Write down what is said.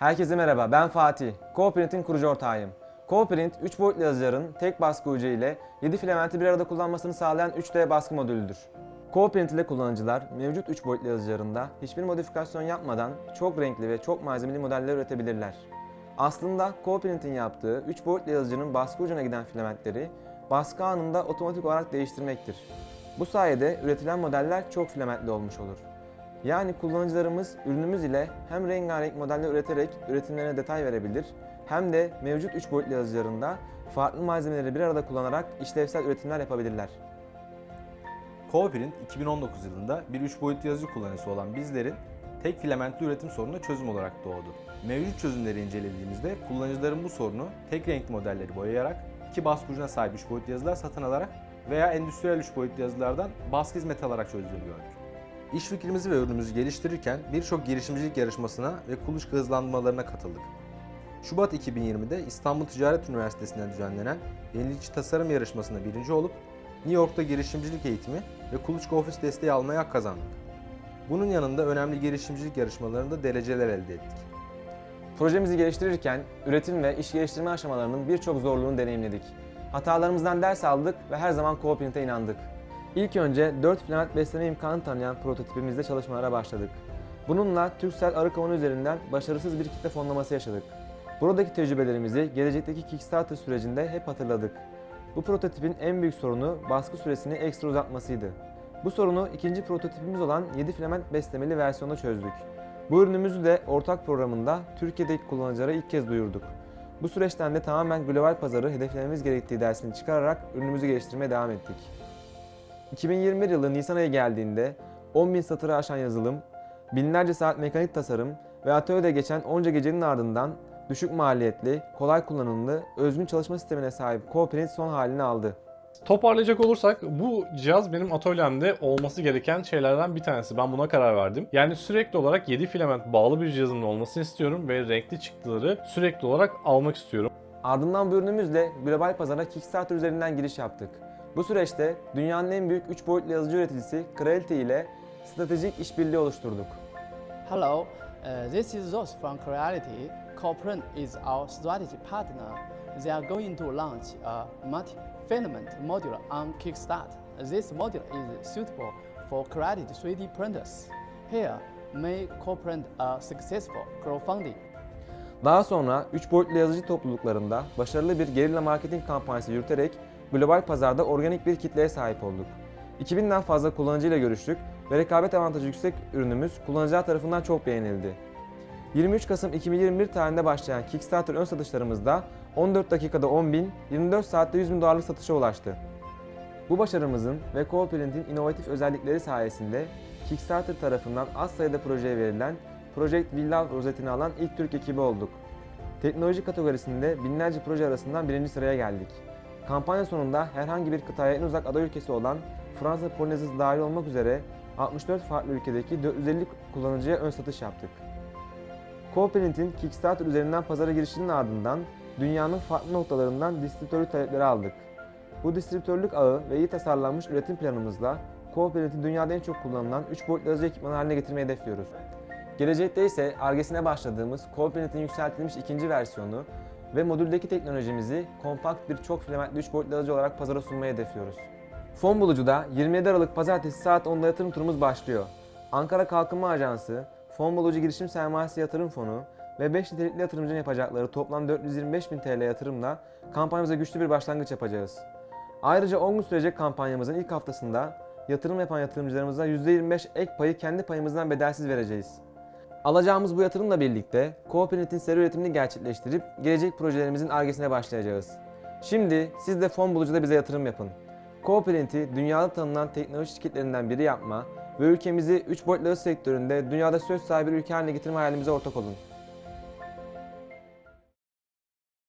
Herkese merhaba, ben Fatih. CoPrint'in kurucu ortağıyım. CoPrint, 3 boyutlu yazıcıların tek baskı ucu ile 7 filamenti bir arada kullanmasını sağlayan 3D baskı modülüdür. CoPrint ile kullanıcılar mevcut 3 boyutlu yazıcılarında hiçbir modifikasyon yapmadan çok renkli ve çok malzemeli modeller üretebilirler. Aslında CoPrint'in yaptığı 3 boyutlu yazıcının baskı ucuna giden filamentleri baskı anında otomatik olarak değiştirmektir. Bu sayede üretilen modeller çok filamentli olmuş olur. Yani kullanıcılarımız ürünümüz ile hem rengarenk modeller üreterek üretimlerine detay verebilir hem de mevcut 3 boyutlu yazıcılarında farklı malzemeleri bir arada kullanarak işlevsel üretimler yapabilirler. CoPrint 2019 yılında bir 3 boyutlu yazıcı kullanıcısı olan bizlerin tek filamentli üretim sorununa çözüm olarak doğdu. Mevcut çözümleri incelediğimizde kullanıcıların bu sorunu tek renkli modelleri boyayarak iki baskı ucuna sahip 3 boyutlu yazılar satın alarak veya endüstriyel 3 boyutlu yazılardan baskı hizmeti alarak çözdüğünü gördük. İş fikrimizi ve ürünümüzü geliştirirken birçok girişimcilik yarışmasına ve kuluçka hızlandırmalarına katıldık. Şubat 2020'de İstanbul Ticaret Üniversitesi'nde düzenlenen Yenilikçi Tasarım Yarışması'nda birinci olup New York'ta girişimcilik eğitimi ve kuluçka ofis desteği almaya hak kazandık. Bunun yanında önemli girişimcilik yarışmalarında dereceler elde ettik. Projemizi geliştirirken üretim ve iş geliştirme aşamalarının birçok zorluğunu deneyimledik. Hatalarımızdan ders aldık ve her zaman CoPrint'e inandık. İlk önce 4 filament besleme imkanı tanıyan prototipimizde çalışmalara başladık. Bununla Turkcell arı kovanı üzerinden başarısız bir kitle fonlaması yaşadık. Buradaki tecrübelerimizi gelecekteki Kickstarter sürecinde hep hatırladık. Bu prototipin en büyük sorunu baskı süresini ekstra uzatmasıydı. Bu sorunu ikinci prototipimiz olan 7 filament beslemeli versiyonda çözdük. Bu ürünümüzü de ortak programında Türkiye'deki kullanıcılara ilk kez duyurduk. Bu süreçten de tamamen global pazarı hedeflememiz gerektiği dersini çıkararak ürünümüzü geliştirmeye devam ettik. 2021 yılı Nisan ayı geldiğinde 10.000 satırı aşan yazılım, binlerce saat mekanik tasarım ve atölyede geçen onca gecenin ardından düşük maliyetli, kolay kullanımlı, özgün çalışma sistemine sahip CoPrint son halini aldı. Toparlayacak olursak bu cihaz benim atölyemde olması gereken şeylerden bir tanesi. Ben buna karar verdim. Yani sürekli olarak 7 filament bağlı bir cihazımın olmasını istiyorum ve renkli çıktıları sürekli olarak almak istiyorum. Ardından bu ürünümüzle global pazara Kickstarter üzerinden giriş yaptık. Bu süreçte dünyanın en büyük 3 boyutlu yazıcı üreticisi Creality ile stratejik işbirliği oluşturduk. Hello, uh, this is Ross from Creality. Coprint is our strategy partner. They are going to launch a multi-filament module on Kickstarter. This module is suitable for Creality 3D printers. Here, may Coprint a successful crowdfunding. Daha sonra 3 boyutlu yazıcı topluluklarında başarılı bir gerilla marketing kampanyası yürüterek global pazarda organik bir kitleye sahip olduk. 2000'den fazla kullanıcıyla görüştük ve rekabet avantajı yüksek ürünümüz kullanıcılar tarafından çok beğenildi. 23 Kasım 2021 tarihinde başlayan Kickstarter ön satışlarımızda 14 dakikada 10.000, 24 saatte 100 bin dolarlık satışa ulaştı. Bu başarımızın ve CoPrint'in inovatif özellikleri sayesinde Kickstarter tarafından az sayıda projeye verilen Project Villa rozetini alan ilk Türk ekibi olduk. Teknoloji kategorisinde binlerce proje arasından birinci sıraya geldik. Kampanya sonunda herhangi bir kıtaya en uzak aday ülkesi olan Fransa Polinezyası dahil olmak üzere 64 farklı ülkedeki 450 kullanıcıya ön satış yaptık. CoPrint'in Kickstarter üzerinden pazara girişinin ardından dünyanın farklı noktalarından distribütörlük talepleri aldık. Bu distribütörlük ağı ve iyi tasarlanmış üretim planımızla CoPrint'i dünyada en çok kullanılan 3 boyutlu yazıcı ekipmanı haline getirmeyi hedefliyoruz. Gelecekte ise Argesine başladığımız CoPrint'in yükseltilmiş ikinci versiyonu ve modüldeki teknolojimizi kompakt bir çok filamentli 3 boyutlu yazıcı olarak pazara sunmayı hedefliyoruz. Fon Bulucu'da 27 Aralık Pazartesi saat 10'da yatırım turumuz başlıyor. Ankara Kalkınma Ajansı, Fon Bulucu Girişim Sermayesi Yatırım Fonu ve 5 nitelikli yatırımcının yapacakları toplam 425 bin TL yatırımla kampanyamıza güçlü bir başlangıç yapacağız. Ayrıca 10 gün sürecek kampanyamızın ilk haftasında yatırım yapan yatırımcılarımıza %25 ek payı kendi payımızdan bedelsiz vereceğiz. Alacağımız bu yatırımla birlikte CoPrint'in seri üretimini gerçekleştirip gelecek projelerimizin argesine başlayacağız. Şimdi siz de fon bulucuda bize yatırım yapın. CoPrint'i dünyada tanınan teknoloji şirketlerinden biri yapma ve ülkemizi 3 boyutlu sektöründe dünyada söz sahibi bir ülke haline getirme hayalimize ortak olun.